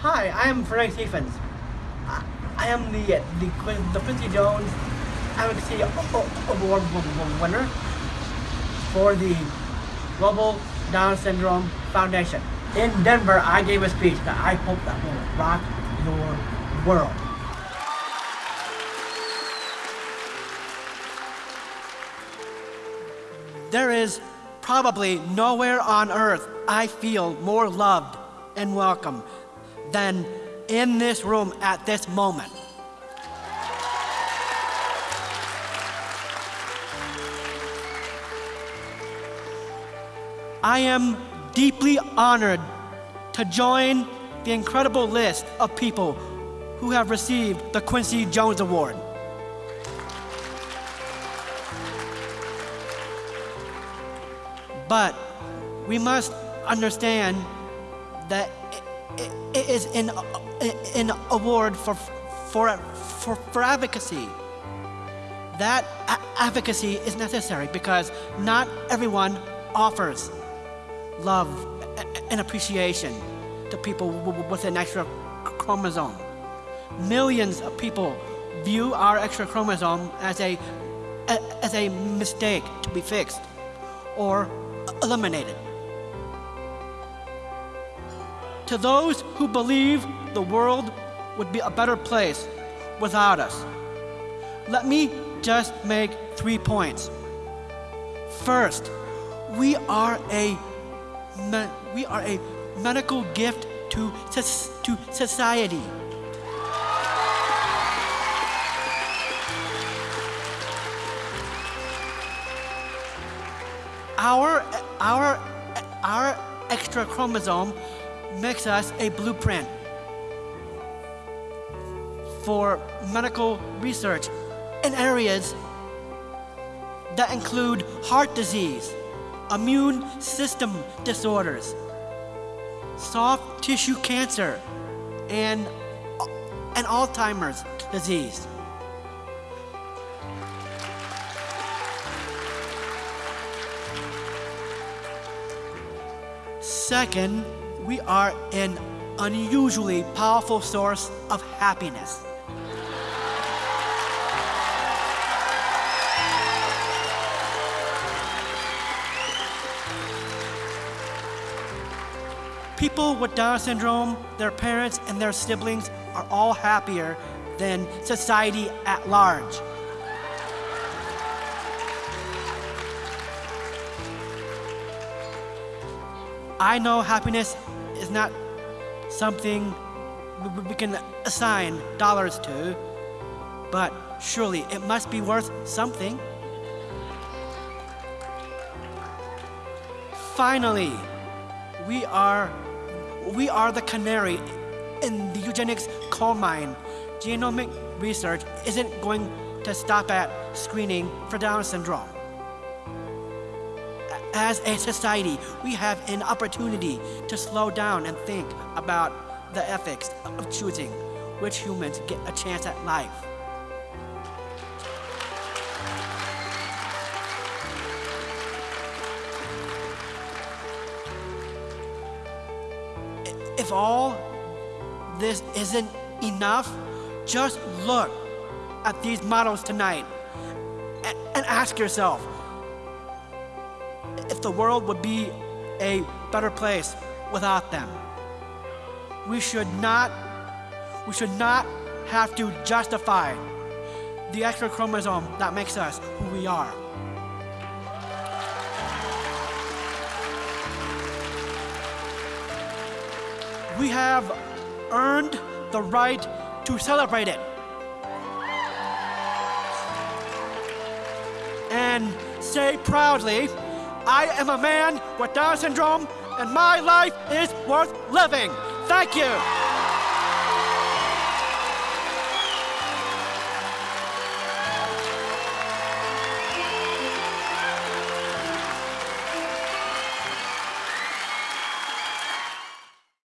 Hi, I am Frank Stephens. I, I am the uh, the Quin- the Quincy Jones Advocacy Award winner for the Global Down Syndrome Foundation. In Denver, I gave a speech that I hope that will rock your world. There is probably nowhere on earth I feel more loved and welcome than in this room at this moment. I am deeply honored to join the incredible list of people who have received the Quincy Jones Award. But we must understand that is an, an award for, for, for, for advocacy. That advocacy is necessary because not everyone offers love and appreciation to people with an extra chromosome. Millions of people view our extra chromosome as a- as a mistake to be fixed or eliminated. To those who believe the world would be a better place without us, let me just make three points. First, we are a we are a medical gift to, to society. Our, our, our extra chromosome makes us a blueprint for medical research in areas that include heart disease, immune system disorders, soft tissue cancer, and, and Alzheimer's disease. Second, we are an unusually powerful source of happiness. People with Down syndrome, their parents, and their siblings are all happier than society at large. I know happiness is not something we- can assign dollars to, but surely it must be worth something. Finally, we are we are the canary in the eugenics coal mine. Genomic research isn't going to stop at screening for Down syndrome. As a society, we have an opportunity to slow down and think about the ethics of choosing which humans get a chance at life. If all this isn't enough, just look at these models tonight and ask yourself if the world would be a better place without them. We should not we should not have to justify the extra chromosome that makes us who we are. We have earned the right to celebrate it. And say proudly, I am a man with Down syndrome and my life is worth living. Thank you.